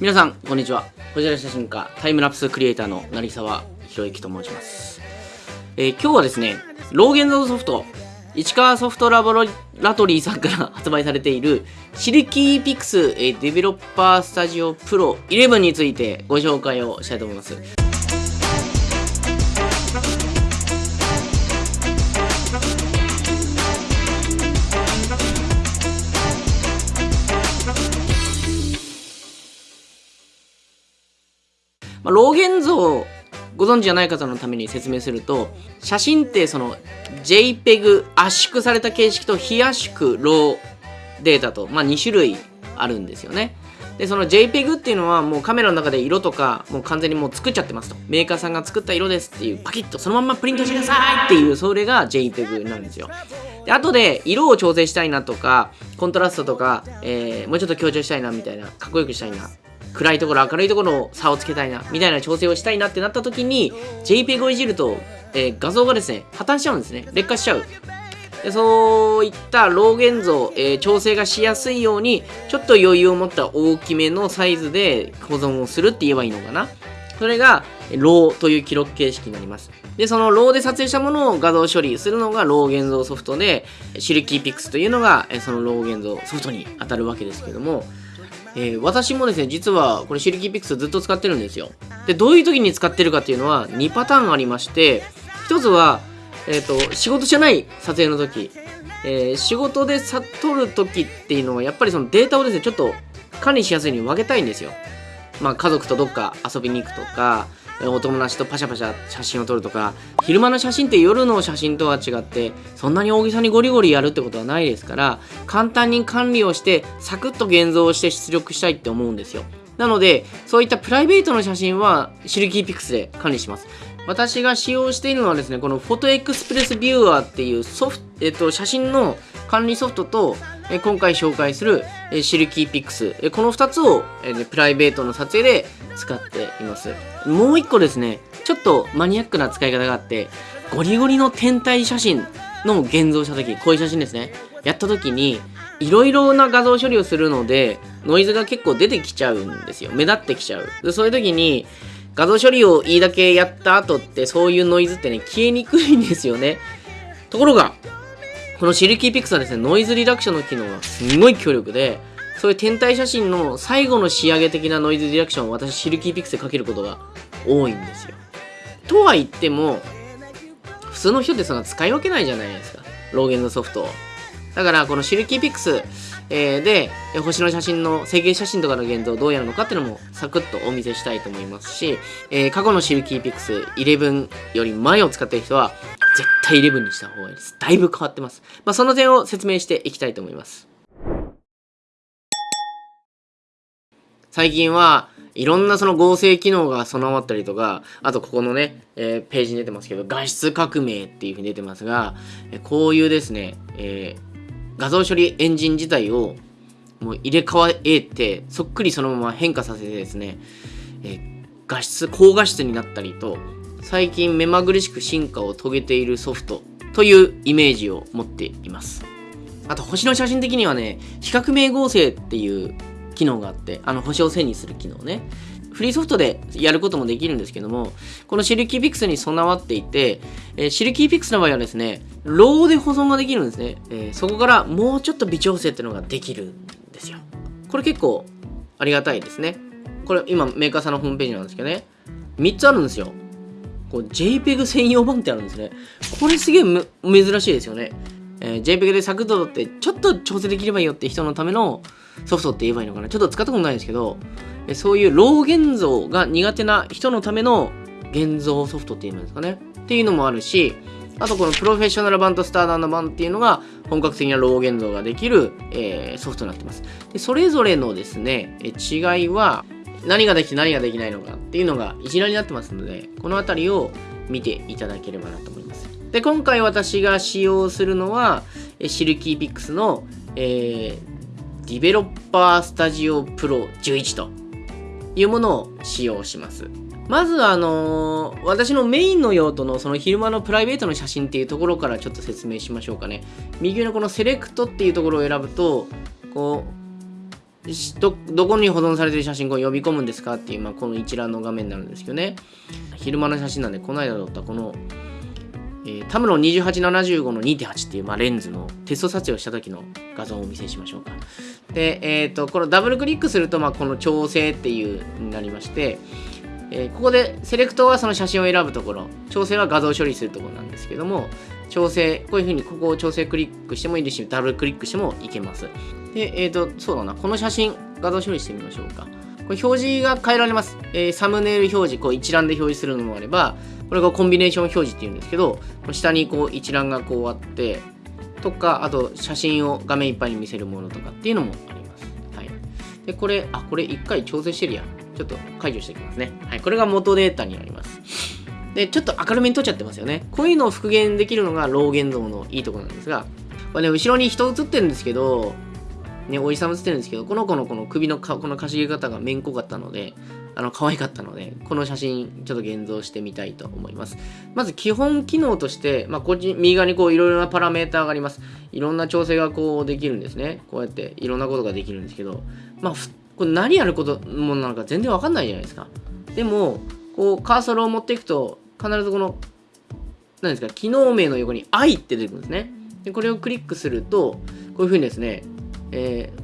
皆さんこんにちは。こちら写真家タイムラプスクリエイターの成沢宏之と申します、えー今日はですねローゲンゾーソフト市川ソフトラボラトリーさんから発売されているシルキーピクス、えーデベロッパースタジオプロ11についてご紹介をしたいと思います。まあ、ローゲン像ご存知じゃない方のために説明すると写真ってその JPEG 圧縮された形式と非圧縮ローデータと、まあ、2種類あるんですよね。でその JPEG っていうのはもうカメラの中で色とかもう完全にもう作っちゃってますと。メーカーさんが作った色ですっていうパキッとそのままプリントしてくださいっていうそれが JPEG なんですよ。で後で色を調整したいなとかコントラストとか、えーもうちょっと強調したいなみたいなかっこよくしたいな暗いところ明るいところの差をつけたいなみたいな調整をしたいなってなった時に JPEG をいじると、えー画像がですね破綻しちゃうんですね。劣化しちゃう。でそういった RAW 現像、えー調整がしやすいようにちょっと余裕を持った大きめのサイズで保存をするって言えばいいのかな。それが RAW という記録形式になります。でその RAW で撮影したものを画像処理するのが RAW 現像ソフトで SILKYPIX というのがその RAW 現像ソフトに当たるわけですけどもえー私もですね実はこれシルキーピックスずっと使ってるんですよ。でどういう時に使ってるかっていうのは2パターンありまして一つは、えー、と仕事じゃない撮影の時、えー仕事で撮る時っていうのはやっぱりそのデータをですねちょっと管理しやすいように分けたいんですよ。まあ家族とどっか遊びに行くとかお友達とパシャパシャ写真を撮るとか昼間の写真って夜の写真とは違ってそんなに大げさにゴリゴリやるってことはないですから簡単に管理をしてサクッと現像して出力したいって思うんですよ。なのでそういったプライベートの写真は SILKYPIX で管理します。私が使用しているのはですねこの Photo Express Viewer っていうソフト、えっと、写真の管理ソフトとえ今回紹介するえ SILKYPIX。えこの2つをえねプライベートの撮影で使っています。もう1個ですねちょっとマニアックな使い方があってゴリゴリの天体写真の現像した時こういう写真ですね。やった時にいろいろな画像処理をするのでノイズが結構出てきちゃうんですよ。目立ってきちゃう。でそういう時に画像処理をいいだけやった後ってそういうノイズってね消えにくいんですよね。ところがこのシルキーピクスはですねノイズリダクションの機能がすごい強力でそういう天体写真の最後の仕上げ的なノイズリダクションを私シルキーピクスでかけることが多いんですよ。とは言っても普通の人ってそんな使い分けないじゃないですか。ローゲンのソフトを。だからこのシルキーピクス、えーで星の写真の成形写真とかの現像どうやるのかっていうのもサクッとお見せしたいと思いますし、えー過去のシルキーピックス11より前を使ってる人は絶対11にした方がいいです。だいぶ変わってます、まあ、その点を説明していきたいと思います。最近はいろんなその合成機能が備わったりとかあとここのね、えーページに出てますけど画質革命っていうふうに出てますがこういうですね、えー画像処理エンジン自体をもう入れ替えてそっくりそのまま変化させてですね、え画質高画質になったりと最近目まぐるしく進化を遂げているソフトというイメージを持っています。あと星の写真的にはね比較明合成っていう機能があってあの星を線にする機能ね。フリーソフトでやることもできるんですけどもこの SILKYPIX に備わっていて、えー SILKYPIX の場合はですね RAW で保存ができるんですね、えーそこからもうちょっと微調整っていうのができるんですよ。これ結構ありがたいですね。これ今メーカーさんのホームページなんですけどね。3つあるんですよ。こう JPEG 専用版ってあるんですね。これすげえ珍しいですよね、えー JPEG でサクッと撮ってちょっと調整できればいいよって人のためのソフトって言えばいいのかな。ちょっと使ったことないんですけどそういうロー現像が苦手な人のための現像ソフトっていうんですかね。っていうのもあるしあとこのプロフェッショナル版とスターダード版っていうのが本格的なロー現像ができる、えーソフトになってます。でそれぞれのですねえ違いは何ができて何ができないのかっていうのが一覧になってますのでこの辺りを見ていただければなと思います。で今回私が使用するのはえシルキーピックスの、えーディベロッパースタジオプロ11と。いうものを使用します。まずあのー私のメインの用途のその昼間のプライベートの写真っていうところからちょっと説明しましょうかね。右上のこのセレクトっていうところを選ぶとこうどどこに保存されてる写真を呼び込むんですかっていう、まあ、この一覧の画面になるんですけどね。昼間の写真なんでこの間撮ったこの、えー、タムロン2875の2.8っていう、まあ、レンズのテスト撮影をした時の画像をお見せしましょうか。で、えっ、ー、とこのダブルクリックすると、まあ、この調整っていうになりましてえー、ここでセレクトはその写真を選ぶところ調整は画像処理するところなんですけども調整こういうふうにここを調整クリックしてもいいですしダブルクリックしてもいけます。でえっ、ー、とそうだなこの写真画像処理してみましょうか。これ表示が変えられます、えー、サムネイル表示こう一覧で表示するのもあればこれがコンビネーション表示っていうんですけど下にこう一覧がこうあってとかあと写真を画面いっぱいに見せるものとかっていうのもありますはいでこれあこれ一回調整してるやんちょっと解除していきますね。はい、これが元データになります。で、ちょっと明るめに撮っちゃってますよね。こういうのを復元できるのがロー現像のいいところなんですが、これね、後ろに人映ってるんですけど、ね、おじさん映ってるんですけど、この子のこの首のかこのかしげ方がめんこかったので、あの、可愛かったので、この写真、ちょっと現像してみたいと思います。まず、基本機能として、まあ、こっち、右側にこう、いろいろなパラメーターがあります。いろんな調整がこう、できるんですね。こうやって、いろんなことができるんですけど、まあ、これ何やることもなのか全然わかんないじゃないですか。でも、こう、カーソルを持っていくと、必ずこの、何ですか、機能名の横に愛って出てくるんですね。で、これをクリックすると、こういうふうにですね、えー、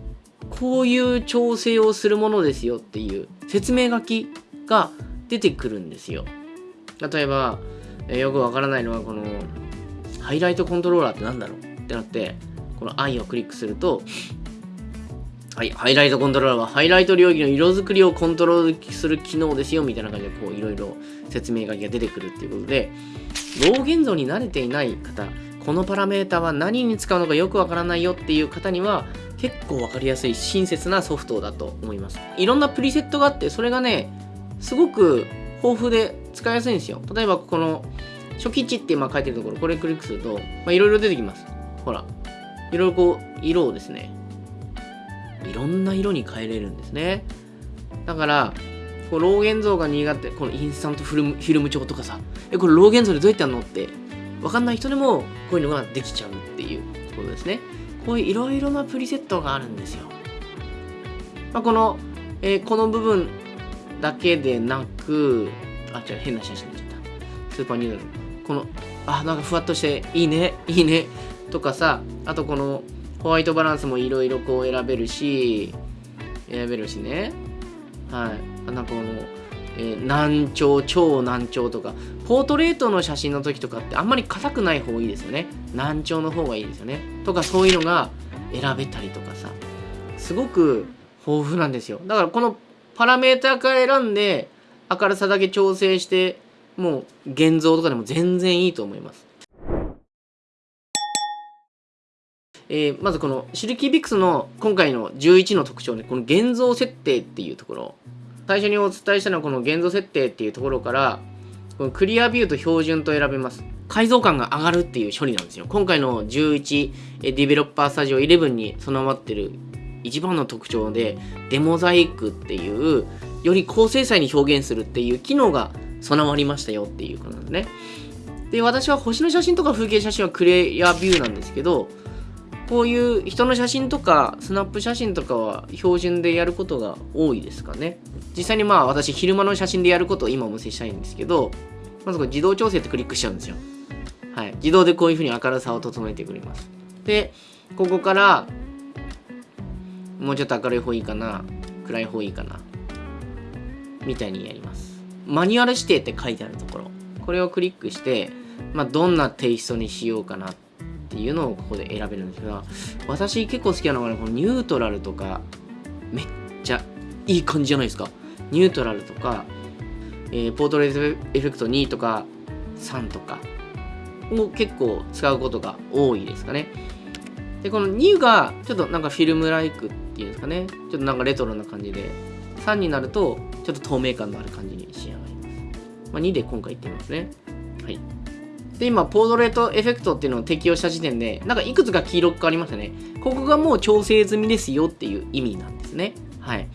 こういう調整をするものですよっていう説明書きが出てくるんですよ。例えば、え、よくわからないのは、この、ハイライトコントローラーって何だろう？ってなって、この愛をクリックすると、はい、ハイライトコントローラーはハイライト領域の色作りをコントロールする機能ですよみたいな感じでこういろいろ説明書きが出てくるっていうことでロー現像に慣れていない方このパラメータは何に使うのかよくわからないよっていう方には結構わかりやすい親切なソフトだと思います。いろんなプリセットがあってそれがねすごく豊富で使いやすいんですよ。例えばこの初期値って今書いてるところこれクリックするといろいろ出てきます。ほらいろいろこう色をですねいろんな色に変えれるんですね。だからこうロー現像が苦手このインスタントフィルムフィルム帳とかさえこれロー現像でどうやってやるのって分かんない人でもこういうのができちゃうっていうことですね。こういういろいろなプリセットがあるんですよ、まあ、この、えー、この部分だけでなくあ違う変な写真になっちゃったスーパーニュードルこのあなんかふわっとしていいねいいねとかさあとこのホワイトバランスもいろいろこう選べるし、選べるしね。はい。なんかこの、えー、難聴、超難聴とか、ポートレートの写真の時とかってあんまり硬くない方がいいですよね。難聴の方がいいですよね。とかそういうのが選べたりとかさ、すごく豊富なんですよ。だからこのパラメーターから選んで明るさだけ調整して、もう現像とかでも全然いいと思います。えー、まずこのシルキービックスの今回の11の特徴ね、この現像設定っていうところ。最初にお伝えしたのはこの現像設定っていうところから、このクリアビューと標準と選べます。解像感が上がるっていう処理なんですよ。今回の11ディベロッパースタジオ11に備わってる一番の特徴で、デモザイクっていう、より高精細に表現するっていう機能が備わりましたよっていうことなんですね。で、私は星の写真とか風景写真はクリアビューなんですけど、こういう人の写真とかスナップ写真とかは標準でやることが多いですかね。実際にまあ私昼間の写真でやることを今お見せしたいんですけどまずこれ自動調整ってクリックしちゃうんですよ。はい。自動でこういうふうに明るさを整えてくれます。でここからもうちょっと明るい方いいかな暗い方いいかなみたいにやります。マニュアル指定って書いてあるところ。これをクリックして、まあ、どんなテイストにしようかなってっていうのをここで選べるんですが私結構好きなのがねこのニュートラルとかめっちゃいい感じじゃないですか。ニュートラルとか、えー、ポートレートエフェクト2とか3とかを結構使うことが多いですかね。でこの2がちょっとなんかフィルムライクっていうんですかね。ちょっとなんかレトロな感じで3になるとちょっと透明感のある感じに仕上がります、まあ、2で今回いってみますね。はい。で、今、ポートレートエフェクトっていうのを適用した時点で、なんかいくつか黄色く変わりましたね。ここがもう調整済みですよっていう意味なんですね。はい。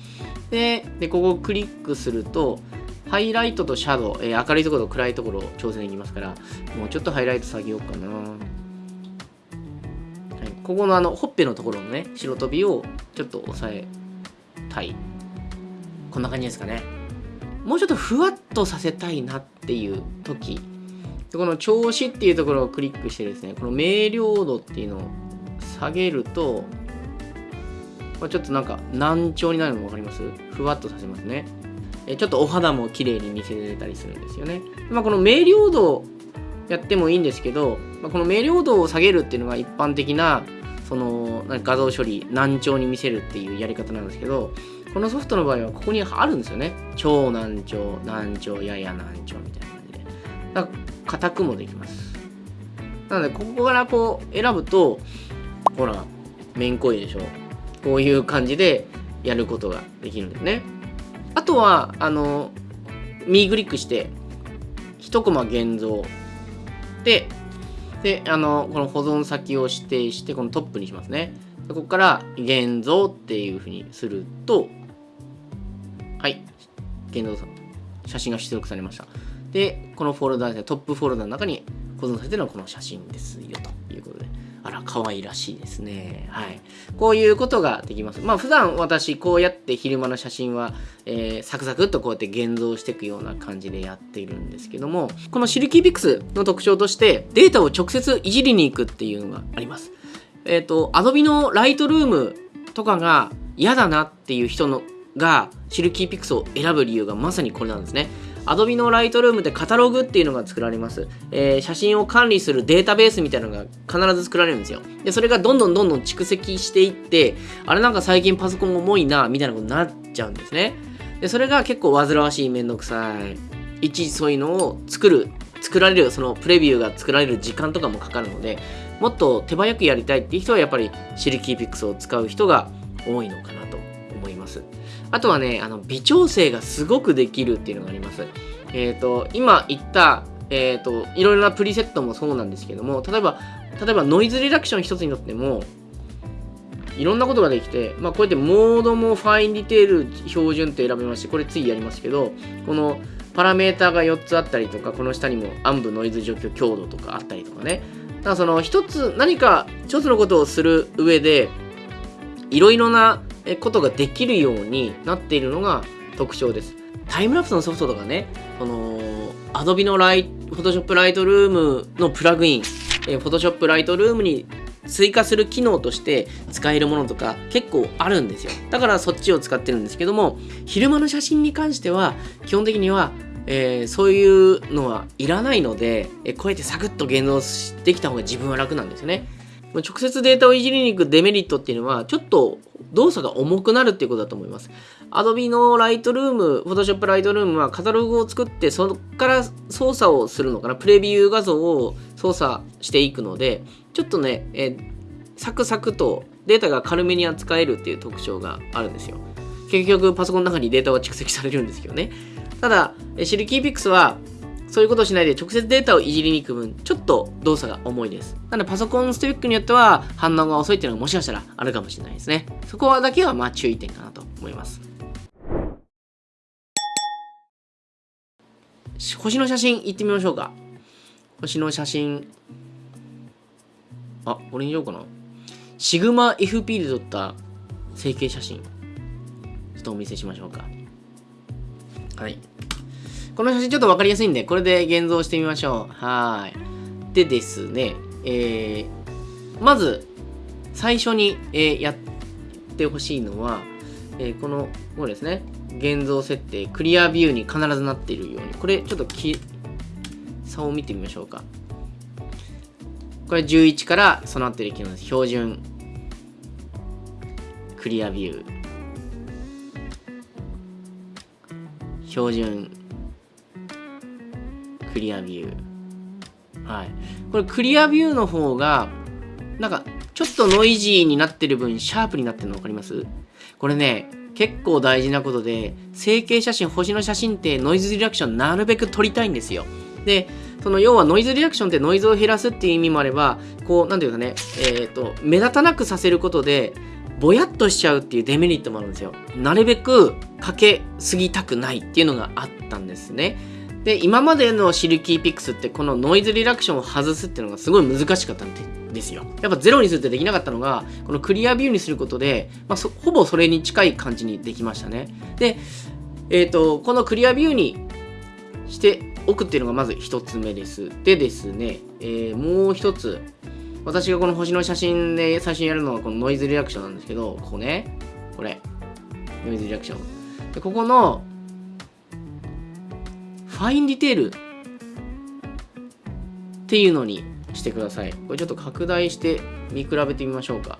で、でここをクリックすると、ハイライトとシャドウ、えー、明るいところと暗いところを調整できますから、もうちょっとハイライト下げようかな。はい、ここのあの、ほっぺのところのね、白飛びをちょっと押さえたいこんな感じですかねもうちょっとふわっとさせたいなっていう時でこの調子っていうところをクリックしてですねこの明瞭度っていうのを下げるとこれちょっとなんか難聴になるの分かります？ふわっとさせますね。えちょっとお肌も綺麗に見せれたりするんですよね、まあ、この明瞭度やってもいいんですけど、まあ、この明瞭度を下げるっていうのが一般的なその画像処理難聴に見せるっていうやり方なんですけどこのソフトの場合はここにあるんですよね。超難聴難聴やや難聴みたいな感じで。硬くもできます。なのでここからこう選ぶとほらめんこいでしょ。こういう感じでやることができるんですね。あとはあの右クリックして1コマ現像でであのこの保存先を指定してこのトップにしますね。でここから現像っていうふうにするとはい現像写真が出力されました。でこのフォルダでトップフォルダの中に保存されてるのはこの写真ですよということで。あら可愛らしいですね。はい。こういうことができます。まあ普段私こうやって昼間の写真は、えー、サクサクっとこうやって現像していくような感じでやっているんですけどもこのシルキーピックスの特徴としてデータを直接いじりに行くっていうのがあります。えっ、ー、と Adobe のライトルームとかが嫌だなっていう人のがシルキーピックスを選ぶ理由がまさにこれなんですね。Adobe の Lightroom でカタログっていうのが作られます。えー、写真を管理するデータベースみたいなのが必ず作られるんですよ。で、それがどんどんどんどん蓄積していって、あれなんか最近パソコン重いな、みたいなことになっちゃうんですね。で、それが結構煩わしい、めんどくさい。いちいちそういうのを作る、作られる、そのプレビューが作られる時間とかもかかるので、もっと手早くやりたいっていう人はやっぱりシルキーピックスを使う人が多いのかなと思います。あとはね、あの微調整がすごくできるっていうのがあります。えっ、ー、と、今言った、えっ、ー、と、いろいろなプリセットもそうなんですけども、例えば、例えばノイズリダクション一つにとっても、いろんなことができて、まあ、こうやってモードもファインディテール標準って選べまして、これ次やりますけど、このパラメーターが4つあったりとか、この下にも暗部ノイズ除去強度とかあったりとかね。だからその一つ、何か一つのことをする上で、いろいろなことができるようになっているのが特徴です。タイムラプスのソフトとかね、この Adobe のライ Photoshop Lightroom のプラグイン、え Photoshop Lightroom に追加する機能として使えるものとか結構あるんですよ。だからそっちを使ってるんですけども、昼間の写真に関しては基本的にはえー、そういうのはいらないので、えこうやってサクッと現像できた方が自分は楽なんですよね。直接データをいじりに行くデメリットっていうのは、ちょっと動作が重くなるっていうことだと思います。Adobe の Lightroom、Photoshop Lightroom はカタログを作って、そこから操作をするのかな、プレビュー画像を操作していくので、ちょっとね、え、サクサクとデータが軽めに扱えるっていう特徴があるんですよ。結局パソコンの中にデータは蓄積されるんですけどね。ただ、シルキーピックスはそういうことをしないで直接データをいじりに行く分、ちょっと動作が重いです。なのでパソコンスペックによっては反応が遅いっていうのがもしかしたらあるかもしれないですね。そこはだけはまあ注意点かなと思います。星の写真行ってみましょうか。星の写真。あ、これにしようかな。シグマ FP で撮った成形写真。ちょっとお見せしましょうか。はい。この写真ちょっと分かりやすいんで、これで現像してみましょう。はい。でですね、えー、まず、最初に、えー、やってほしいのは、えー、この、これですね、現像設定、クリアビューに必ずなっているように、これちょっとき差を見てみましょうか。これ11から備わっている機能です。標準、クリアビュー、標準、クリアビュー。はい。これクリアビューの方が、なんか、ちょっとノイジーになってる分、シャープになってるの分かります？これね、結構大事なことで、成形写真、星の写真ってノイズリダクションなるべく撮りたいんですよ。で、その要はノイズリダクションってノイズを減らすっていう意味もあれば、こう、なんていうかね、えっ、ー、と、目立たなくさせることで、ぼやっとしちゃうっていうデメリットもあるんですよ。なるべくかけすぎたくないっていうのがあったんですね。で、今までのシルキーピックスってこのノイズリダクションを外すっていうのがすごい難しかったんですよ。やっぱゼロにするってできなかったのが、このクリアビューにすることで、まあ、ほぼそれに近い感じにできましたね。で、えっ、ー、と、このクリアビューにしておくっていうのがまず1つ目です。でですね、えー、もう1つ、私がこの星の写真で最初にやるのはこのノイズリアクションなんですけど、ここね、これ、ノイズリアクション。でここの、ファインディテールっていうのにしてください。これちょっと拡大して見比べてみましょうか。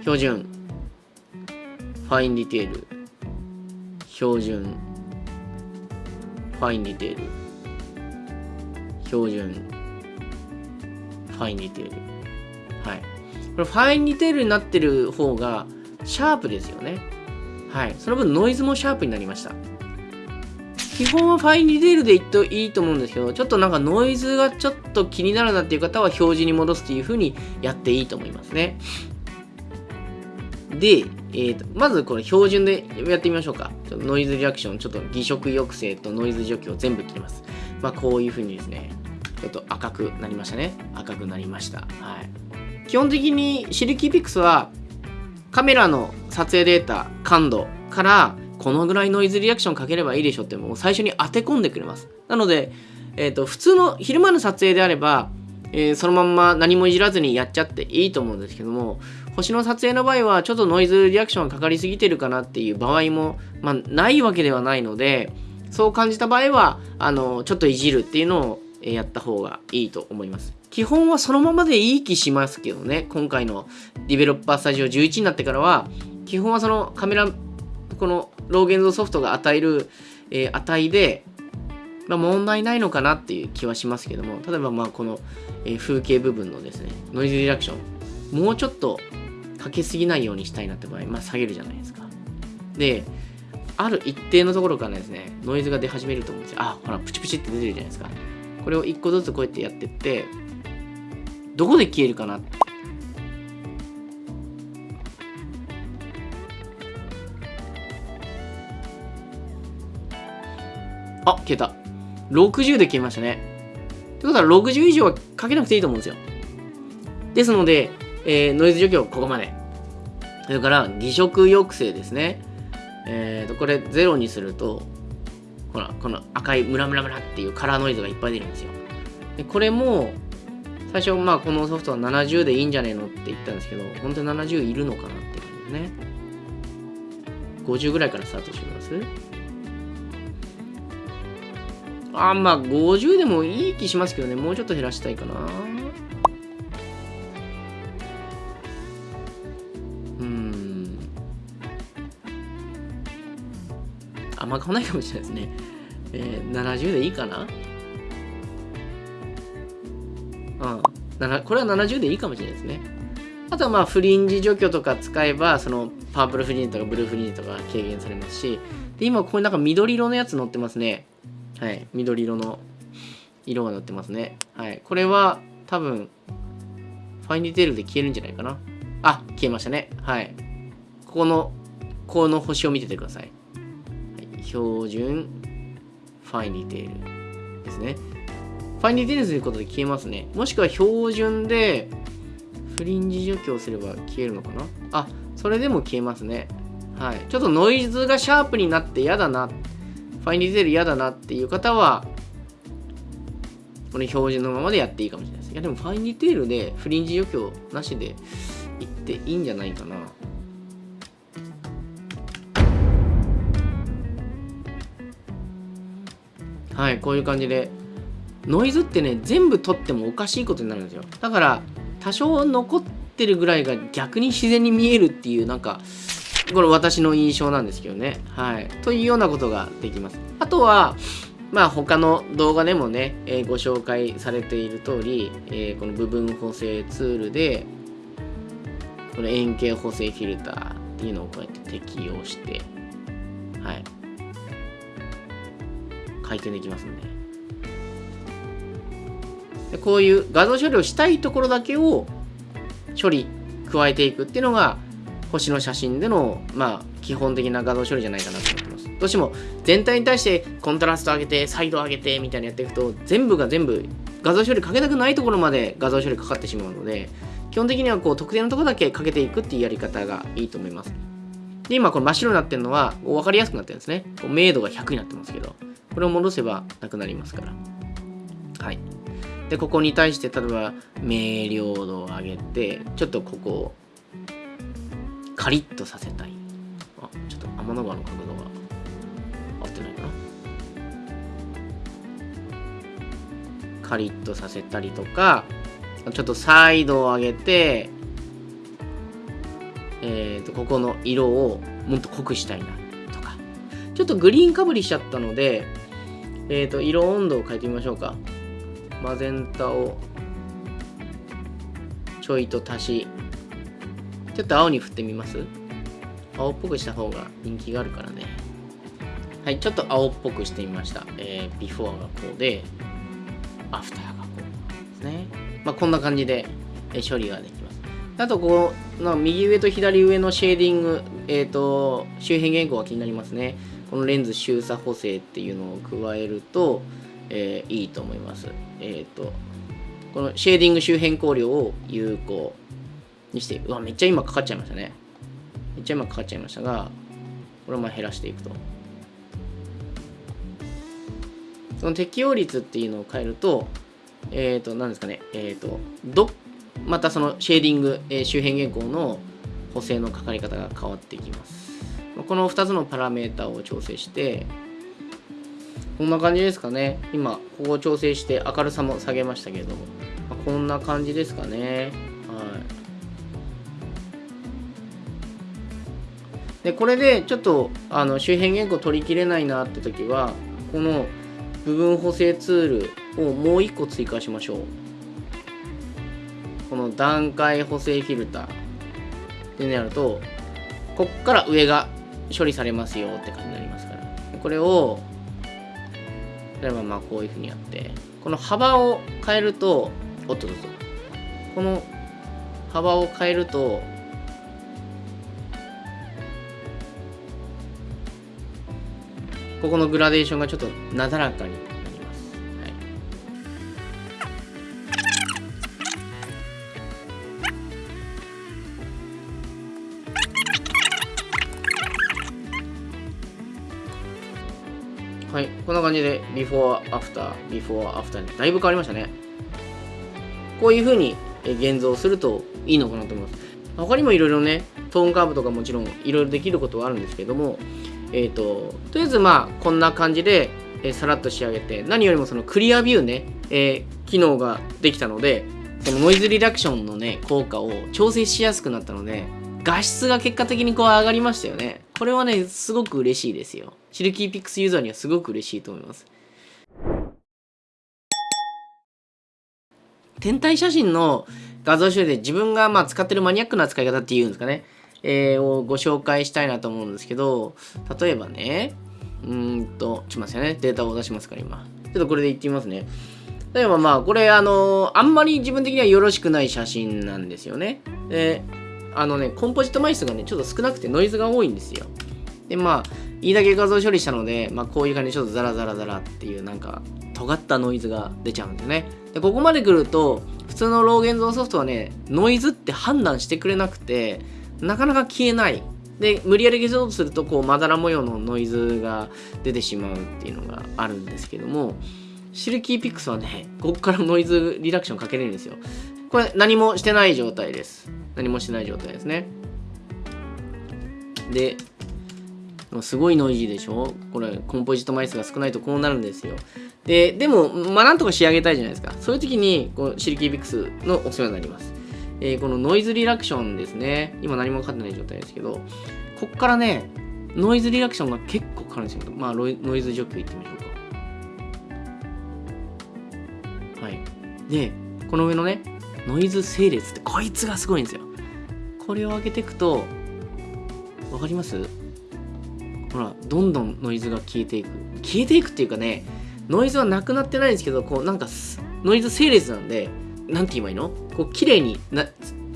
標準、 Fine Detail、標準、 Fine Detail、標準、 Fine Detail。はい。これ Fine Detail になってる方がシャープですよね。はい。その分ノイズもシャープになりました。基本は Fine Detail でいっといいと思うんですけど、ちょっとなんかノイズがちょっと気になるなっていう方は標準に戻すっていう風にやっていいと思いますね。で、えーと、まずこれ標準でやってみましょうか。ちょっとノイズリアクション、ちょっと偽色抑制とノイズ除去を全部切ります。まあこういう風にですね、ちょっと赤くなりましたね。赤くなりました。はい。基本的にシルキーピックスはカメラの撮影データ、感度からこのぐらいノイズリアクションかければいいでしょってもう最初に当て込んでくれます。なので、えっ、ー、と、普通の昼間の撮影であれば、えー、そのまんま何もいじらずにやっちゃっていいと思うんですけども、星の撮影の場合はちょっとノイズリアクションがかかりすぎてるかなっていう場合も、まあ、ないわけではないので、そう感じた場合は、あの、ちょっといじるっていうのをやった方がいいと思います。基本はそのままでいい気しますけどね、今回のディベロッパースタジオ11になってからは、基本はそのカメラこのローゲンズソフトが与える、えー、値で、まあ、問題ないのかなっていう気はしますけども例えばまあこの、えー、風景部分のですねノイズリダクションもうちょっとかけすぎないようにしたいなって場合、まあ、下げるじゃないですか。である一定のところからですねノイズが出始めると思うんですよ。あほらプチプチって出てるじゃないですか。これを一個ずつこうやってやってってどこで消えるかなってあ、消えた。60で消えましたね。ってことは60以上はかけなくていいと思うんですよ。ですので、えー、ノイズ除去はここまで。それから偽色抑制ですね。えーと、これ0にすると、ほら、この赤いムラムラムラっていうカラーノイズがいっぱい出るんですよ。でこれも、最初、まあ、このソフトは70でいいんじゃねえのって言ったんですけど、本当に70いるのかなって感じですね。50ぐらいからスタートしてみますあまあ50でもいい気しますけどね。もうちょっと減らしたいかな。うん。あんま変わないかもしれないですね。えー、70でいいかな。うん。これは70でいいかもしれないですね。あとはまあフリンジ除去とか使えばそのパープルフリンジとかブルーフリンジとか軽減されますし。で今ここになんか緑色のやつ乗ってますね。はい、緑色の色が塗ってますね。はい、これは多分、ファインディテールで消えるんじゃないかな。あ、消えましたね。はい。ここの、この星を見ててください。はい、標準、ファインディテールですね。ファインディテールすることで消えますね。もしくは標準で、フリンジ除去をすれば消えるのかなあ、それでも消えますね。はい。ちょっとノイズがシャープになって嫌だなファインディテール嫌だなっていう方は、この標準のままでやっていいかもしれないです。いや、でもファインディテールでフリンジ除去なしでいっていいんじゃないかな。はい、こういう感じで。ノイズってね、全部取ってもおかしいことになるんですよ。だから、多少残ってるぐらいが逆に自然に見えるっていう、なんか、これ私の印象なんですけどね。はい。というようなことができます。あとは、まあ他の動画でもね、えー、ご紹介されている通り、えー、この部分補正ツールで、この円形補正フィルターっていうのをこうやって適用して、はい。回転できますん。でこういう画像処理をしたいところだけを処理、加えていくっていうのが、星の写真での、まあ、基本的な画像処理じゃないかなと思ってます。どうしても全体に対してコントラスト上げて、サイド上げてみたいにやっていくと、全部が全部画像処理かけたくないところまで画像処理かかってしまうので基本的にはこう特定のところだけかけていくっていうやり方がいいと思います。で今この真っ白になってるのは分かりやすくなってるんですね。こう明度が100になってますけどこれを戻せばなくなりますから。はい。でここに対して例えば明瞭度を上げてちょっとここをカリッとさせたい。あちょっと天の川の角度が合ってないかな。カリッとさせたりとかちょっとサイドを上げてえーと、ここの色をもっと濃くしたいなとか。ちょっとグリーンかぶりしちゃったのでえーと色温度を変えてみましょうか。マゼンタをちょいと足しちょっと青に振ってみます？青っぽくした方が人気があるからね。はいちょっと青っぽくしてみました。えー、ビフォーがこうでアフターがこうですね。まあこんな感じで処理ができます。あとこの右上と左上のシェーディングえっ、ー、と周辺原稿が気になりますね。このレンズ周差補正っていうのを加えるとえー、いいと思います。えっ、ー、と、このシェーディング周辺光量を有効。にして、うわ、めっちゃ今かかっちゃいましたね。めっちゃ今かかっちゃいましたが、これをまあ減らしていくと。その適用率っていうのを変えると、えっ、ー、と、何ですかね、えっ、と、ど、またそのシェーディング、えー、周辺原稿の補正のかかり方が変わっていきます。この2つのパラメータを調整して、こんな感じですかね。今、ここを調整して明るさも下げましたけども。こんな感じですかね。はい。で、これでちょっとあの周辺原稿取りきれないなって時は、この部分補正ツールをもう一個追加しましょう。この段階補正フィルターってなると、こっから上が処理されますよって感じになりますから。これを例えばまあこういうふうにやってこの幅を変えるとおっとどうぞこの幅を変えるとここのグラデーションがちょっとなだらかになりますはい、こんな感じで、ビフォーアフター、ビフォーアフターにだいぶ変わりましたね。こういう風に現像するといいのかなと思います。他にもいろいろね、トーンカーブとかもちろんいろいろできることはあるんですけども、えっ、ー、と、とりあえずまあ、こんな感じで、えー、さらっと仕上げて、何よりもそのクリアビューね、えー、機能ができたので、そのノイズリダクションのね、効果を調整しやすくなったので、画質が結果的にこう上がりましたよね。これはね、すごく嬉しいですよ。シルキーピックスユーザーにはすごく嬉しいと思います。天体写真の画像処理で自分がまあ使ってるマニアックな使い方っていうんですかね、えー、をご紹介したいなと思うんですけど、例えばね、うんと、ちょっと待ってね。データを出しますから今。ちょっとこれで言ってみますね。例えばまあ、これあの、あんまり自分的にはよろしくない写真なんですよね。で、あのね、コンポジット枚数がね、ちょっと少なくてノイズが多いんですよ。で、まあ、いいだけ画像処理したので、まあ、こういう感じでちょっとザラザラザラっていうなんか尖ったノイズが出ちゃうんですね。で、ここまで来ると、普通のロー現像ソフトはね、ノイズって判断してくれなくて、なかなか消えない。で、無理やり消そうとすると、こう、まだら模様のノイズが出てしまうっていうのがあるんですけども、シルキーピックスはね、ここからノイズリダクションかけれるんですよ。これ何もしてない状態です。何もしてない状態ですね。で、すごいノイジーでしょ？これコンポジット枚数が少ないとこうなるんですよ。で、でも、まあなんとか仕上げたいじゃないですか。そういう時にこうシルキービックスのおすすめになります。えー、このノイズリラクションですね。今何もかかってない状態ですけど、こっからね、ノイズリラクションが結構かかるんですよ。まあノイズ除去いってみましょうか。はい。で、この上のね、ノイズ整列ってこいつがすごいんですよ。これを上げていくと、わかります？ほらどんどんノイズが消えていく消えていくっていうかねノイズはなくなってないんですけどこうなんかノイズ整列なんで何て言えばいいの？こう綺麗にな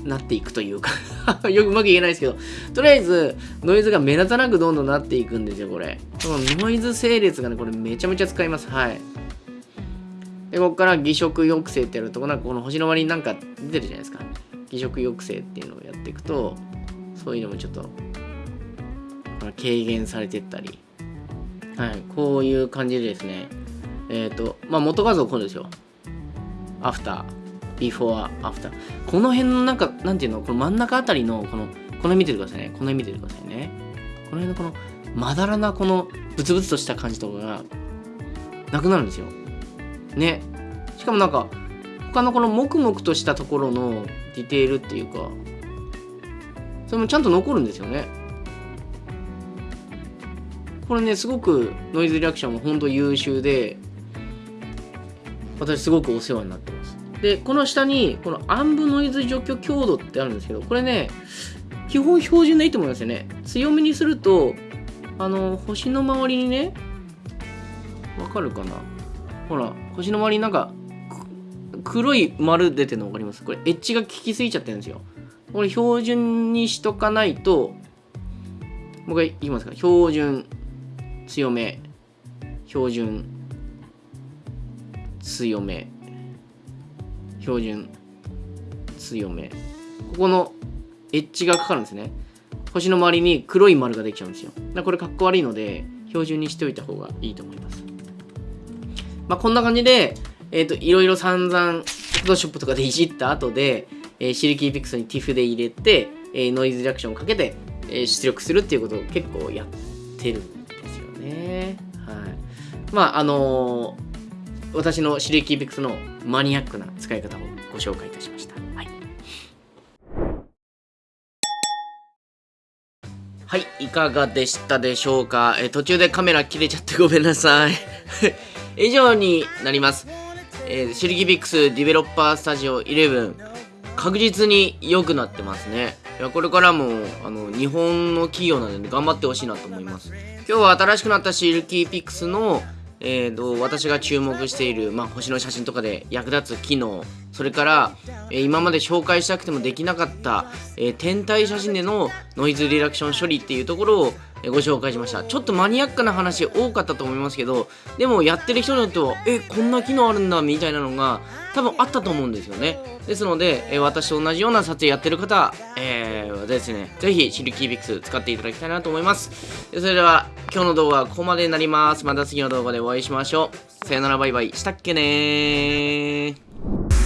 なっていくというか。よくうまく言えないですけど。とりあえずノイズが目立たなくどんどんなっていくんですよこれ。このノイズ整列がねこれめちゃめちゃ使います。はい。でここから偽食抑制ってやるとなんかこの星の割になんか出てるじゃないですか。偽食抑制っていうのをやっていくとそういうのもちょっと軽減されてったり。はい。こういう感じでですね。えっ、ー、とまあ元画像こうですよ。アフター。ビフォーアフターこの辺のなんかなんていうのこの真ん中あたりのこのこの辺見ててくださいね。この辺見ててくださいね。この辺のこのまだらなこのブツブツとした感じとかがなくなるんですよ。ね。しかもなんか他のこのモクモクとしたところのディテールっていうかそれもちゃんと残るんですよね。これねすごくノイズリアクションも本当優秀で私すごくお世話になってでこの下にこの暗部ノイズ除去強度ってあるんですけどこれね基本標準でいいと思いますよね。強めにするとあの星の周りにねわかるかな？ほら星の周りになんか黒い丸出てるの分かります？これエッジが効きすぎちゃってるんですよ。これ標準にしとかないともう一回いきますか？標準強め。標準強め。標準強め。ここのエッジがかかるんですね。星の周りに黒い丸ができちゃうんですよ。だこれかっこ悪いので標準にしておいた方がいいと思います。まあこんな感じでえっ、ー、といろいろ散々フォトショップとかでいじった後で、えー、シルキーピクスに TIFF で入れて、えー、ノイズリアクションをかけて、えー、出力するっていうことを結構やってるんですよね。はい。まああのー私のシルキーピックスのマニアックな使い方をご紹介いたしました。はい。はい、いかがでしたでしょうか？え途中でカメラ切れちゃってごめんなさい。以上になります。えー、 SILKYPIX Developer Studio 11確実に良くなってますね。いやこれからもあの日本の企業なので頑張ってほしいなと思います。今日は新しくなった SILKYPIX のえーと、私が注目している、まあ、星の写真とかで役立つ機能それから、えー、今まで紹介したくてもできなかった、えー、天体写真でのノイズリダクション処理っていうところをご紹介しました。ちょっとマニアックな話多かったと思いますけどでもやってる人によってはえこんな機能あるんだみたいなのが多分あったと思うんですよね。ですので、え私と同じような撮影やってる方、えー、ですねぜひシルキービックス使っていただきたいなと思います。それでは今日の動画はここまでになります。また次の動画でお会いしましょう。さよならバイバイ。したっけねー。